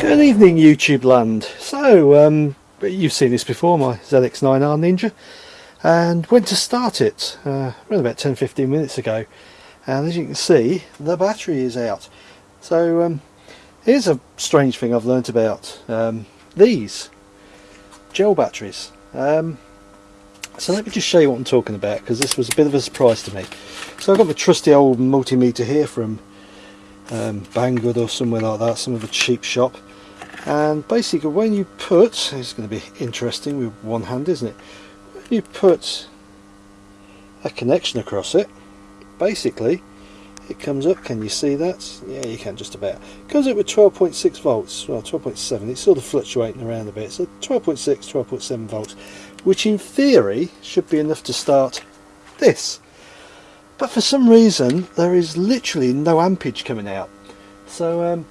Good evening YouTube land. So um, you've seen this before, my ZX9R Ninja and went to start it uh, around about 10-15 minutes ago and as you can see the battery is out. So um, here's a strange thing I've learnt about um, these gel batteries. Um, so let me just show you what I'm talking about because this was a bit of a surprise to me. So I've got my trusty old multimeter here from um, Banggood or somewhere like that, some of a cheap shop. And basically when you put, it's going to be interesting with one hand isn't it, when you put a connection across it, basically it comes up, can you see that? Yeah you can just about. It comes up with 12.6 volts, well 12.7, it's sort of fluctuating around a bit, so 12.6, 12.7 volts, which in theory should be enough to start this. But for some reason there is literally no ampage coming out. So um,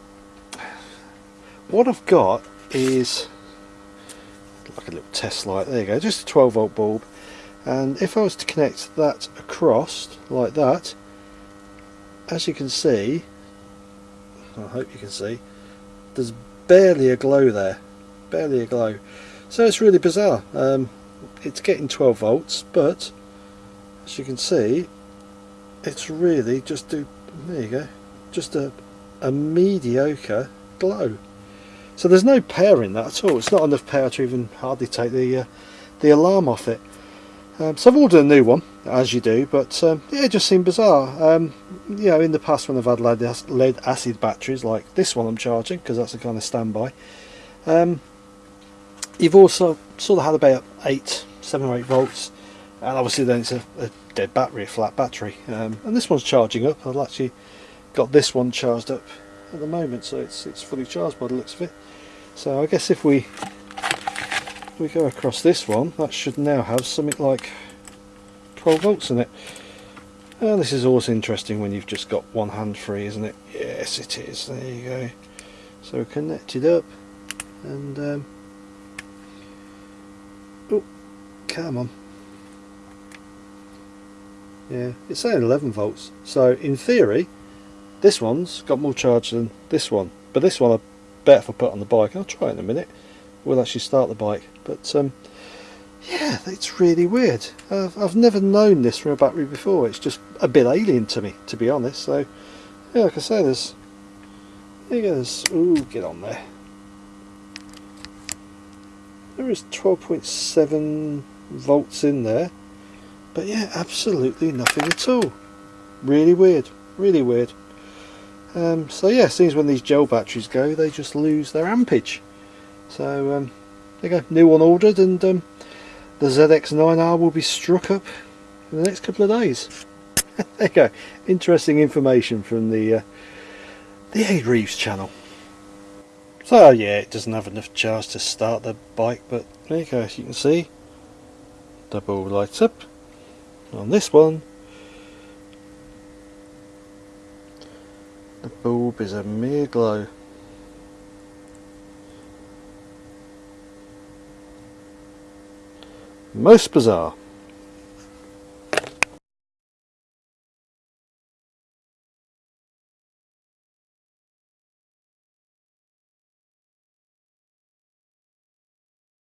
what I've got is like a little test light. There you go just a 12 volt bulb. And if I was to connect that across like that as you can see I hope you can see there's barely a glow there barely a glow. So it's really bizarre. Um, it's getting 12 volts but as you can see it's really just do there you go just a, a mediocre glow so there's no power in that at all it's not enough power to even hardly take the uh, the alarm off it um, so I've ordered a new one as you do but um, yeah it just seemed bizarre um, you know in the past when I've had lead, lead acid batteries like this one I'm charging because that's a kind of standby um, you've also sort of had about 8 7 or 8 volts and obviously then it's a, a dead battery, a flat battery. Um, and this one's charging up. I've actually got this one charged up at the moment, so it's it's fully charged by the looks of it. So I guess if we if we go across this one, that should now have something like 12 volts in it. And this is always interesting when you've just got one hand free, isn't it? Yes, it is. There you go. So connected up, and um, oh, come on yeah it's saying 11 volts so in theory this one's got more charge than this one but this one I bet if I put on the bike I'll try it in a minute we'll actually start the bike but um, yeah it's really weird. I've, I've never known this from a battery before it's just a bit alien to me to be honest so yeah like I say there's there goes ooh get on there. There is 12.7 volts in there but yeah absolutely nothing at all. Really weird really weird um, so yeah seems when these gel batteries go they just lose their ampage. So um, there you go new one ordered and um, the ZX9R will be struck up in the next couple of days. There you go interesting information from the uh, the A Reeves channel. So yeah it doesn't have enough charge to start the bike but there you go as you can see double lights up on this one the bulb is a mere glow. Most bizarre